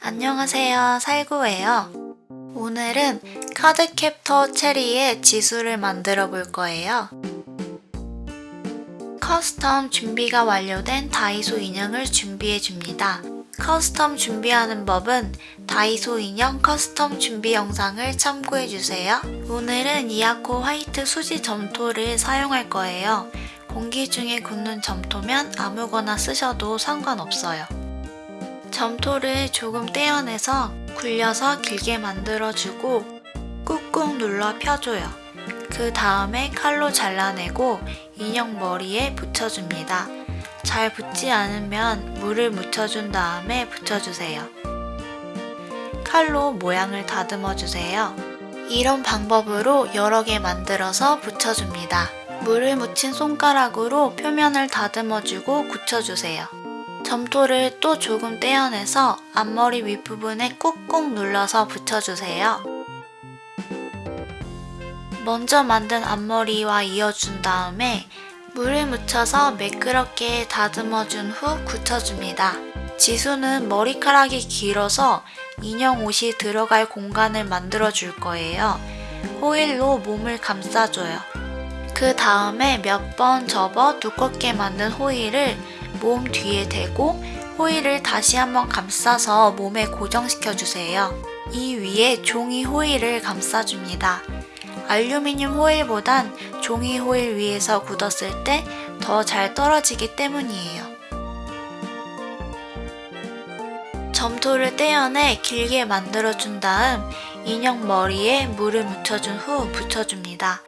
안녕하세요. 살구예요. 오늘은 카드캡터 체리의 지수를 만들어 볼 거예요. 커스텀 준비가 완료된 다이소 인형을 준비해 줍니다. 커스텀 준비하는 법은 다이소 인형 커스텀 준비 영상을 참고해 주세요. 오늘은 이아코 화이트 수지 점토를 사용할 거예요 공기 중에 굳는 점토면 아무거나 쓰셔도 상관없어요 점토를 조금 떼어내서 굴려서 길게 만들어주고 꾹꾹 눌러 펴줘요. 그 다음에 칼로 잘라내고 인형 머리에 붙여줍니다. 잘 붙지 않으면 물을 묻혀준 다음에 붙여주세요. 칼로 모양을 다듬어주세요. 이런 방법으로 여러 개 만들어서 붙여줍니다. 물을 묻힌 손가락으로 표면을 다듬어주고 굳혀주세요. 점토를 또 조금 떼어내서 앞머리 윗부분에 꾹꾹 눌러서 붙여주세요. 먼저 만든 앞머리와 이어준 다음에 물을 묻혀서 매끄럽게 다듬어준 후 굳혀줍니다. 지수는 머리카락이 길어서 인형 옷이 들어갈 공간을 만들어 줄 거예요. 호일로 몸을 감싸줘요. 그 다음에 몇 번 접어 두껍게 만든 호일을 몸 뒤에 대고 호일을 다시 한번 감싸서 몸에 고정시켜 주세요. 이 위에 종이 호일을 감싸줍니다. 알루미늄 호일보단 종이 호일 위에서 굳었을 때 더 잘 떨어지기 때문이에요. 점토를 떼어내 길게 만들어준 다음 인형 머리에 물을 묻혀준 후 붙여줍니다.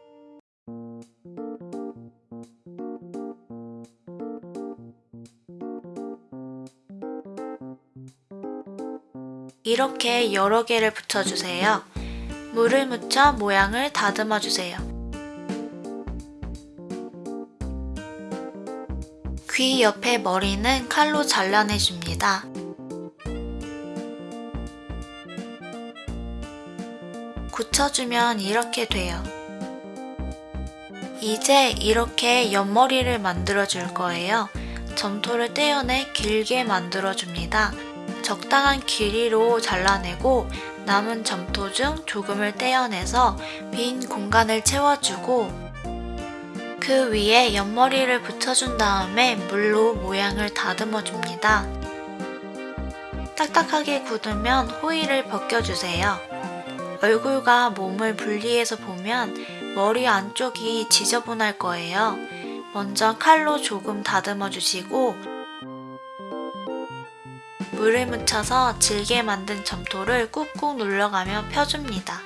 이렇게 여러 개를 붙여주세요. 물을 묻혀 모양을 다듬어 주세요. 귀 옆에 머리는 칼로 잘라내줍니다. 굳혀주면 이렇게 돼요. 이제 이렇게 옆머리를 만들어 줄 거예요. 점토를 떼어내 길게 만들어 줍니다. 적당한 길이로 잘라내고 남은 점토 중 조금을 떼어내서 빈 공간을 채워주고 그 위에 옆머리를 붙여준 다음에 물로 모양을 다듬어 줍니다. 딱딱하게 굳으면 호일을 벗겨주세요. 얼굴과 몸을 분리해서 보면 머리 안쪽이 지저분할 거예요. 먼저 칼로 조금 다듬어 주시고 물을 묻혀서 질게 만든 점토를 꾹꾹 눌러가며 펴줍니다.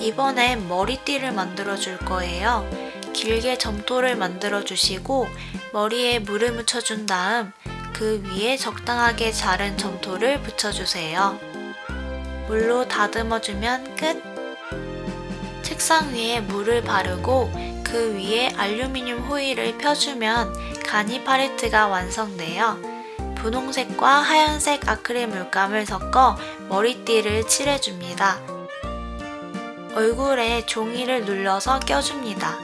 이번엔 머리띠를 만들어 줄 거예요. 길게 점토를 만들어 주시고 머리에 물을 묻혀준 다음 그 위에 적당하게 자른 점토를 붙여주세요. 물로 다듬어주면 끝! 책상 위에 물을 바르고 그 위에 알루미늄 호일을 펴주면 가니 팔레트가 완성돼요. 분홍색과 하얀색 아크릴 물감을 섞어 머리띠를 칠해줍니다. 얼굴에 종이를 눌러서 껴줍니다.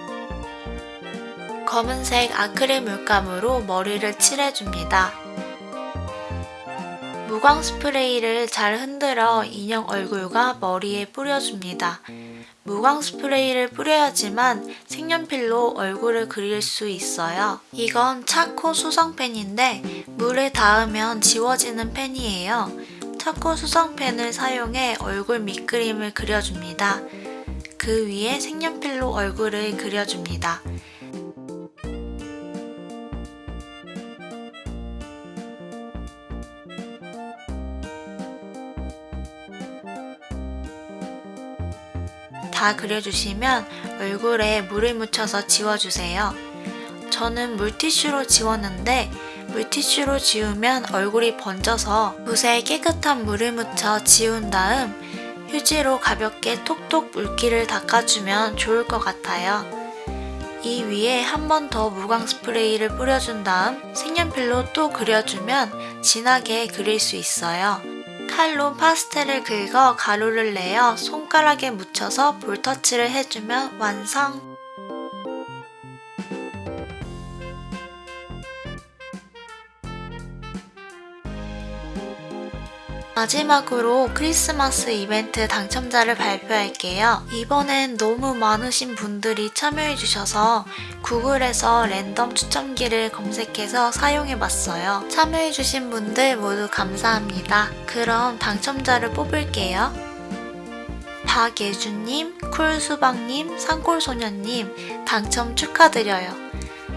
검은색 아크릴 물감으로 머리를 칠해줍니다. 무광 스프레이를 잘 흔들어 인형 얼굴과 머리에 뿌려줍니다. 무광 스프레이를 뿌려야지만 색연필로 얼굴을 그릴 수 있어요. 이건 차코 수성펜인데 물에 닿으면 지워지는 펜이에요. 차코 수성펜을 사용해 얼굴 밑그림을 그려줍니다. 그 위에 색연필로 얼굴을 그려줍니다. 다 그려주시면 얼굴에 물을 묻혀서 지워주세요. 저는 물티슈로 지웠는데 물티슈로 지우면 얼굴이 번져서 붓에 깨끗한 물을 묻혀 지운 다음 휴지로 가볍게 톡톡 물기를 닦아주면 좋을 것 같아요. 이 위에 한 번 더 무광 스프레이를 뿌려준 다음 색연필로 또 그려주면 진하게 그릴 수 있어요. 칼로 파스텔을 긁어 가루를 내어 손가락에 묻혀서 볼터치를 해주면 완성! 마지막으로 크리스마스 이벤트 당첨자를 발표할게요. 이번엔 너무 많으신 분들이 참여해주셔서 구글에서 랜덤 추첨기를 검색해서 사용해봤어요. 참여해주신 분들 모두 감사합니다. 그럼 당첨자를 뽑을게요. 박예준님, 쿨수박님, 산골소녀님 당첨 축하드려요.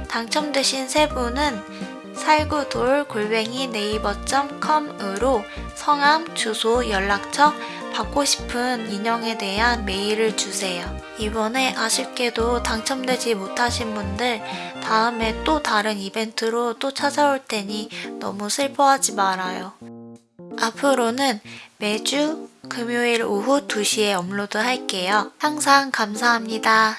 당첨되신 세 분은 살구돌 골뱅이 네이버.com으로 성함, 주소, 연락처, 받고 싶은 인형에 대한 메일을 주세요. 이번에 아쉽게도 당첨되지 못하신 분들 다음에 또 다른 이벤트로 또 찾아올 테니 너무 슬퍼하지 말아요. 앞으로는 매주 금요일 오후 2시에 업로드 할게요. 항상 감사합니다.